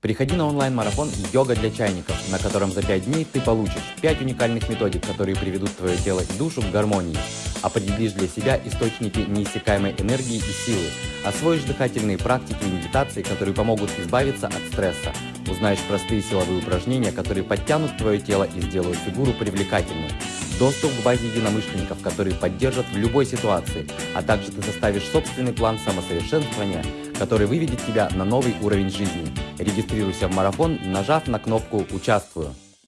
Приходи на онлайн-марафон «Йога для чайников», на котором за 5 дней ты получишь 5 уникальных методик, которые приведут твое тело и душу к гармонии. Определишь для себя источники неиссякаемой энергии и силы. Освоишь дыхательные практики и медитации, которые помогут избавиться от стресса. Узнаешь простые силовые упражнения, которые подтянут твое тело и сделают фигуру привлекательной. Доступ к базе единомышленников, которые поддержат в любой ситуации, а также ты составишь собственный план самосовершенствования, который выведет тебя на новый уровень жизни. Регистрируйся в марафон, нажав на кнопку «Участвую».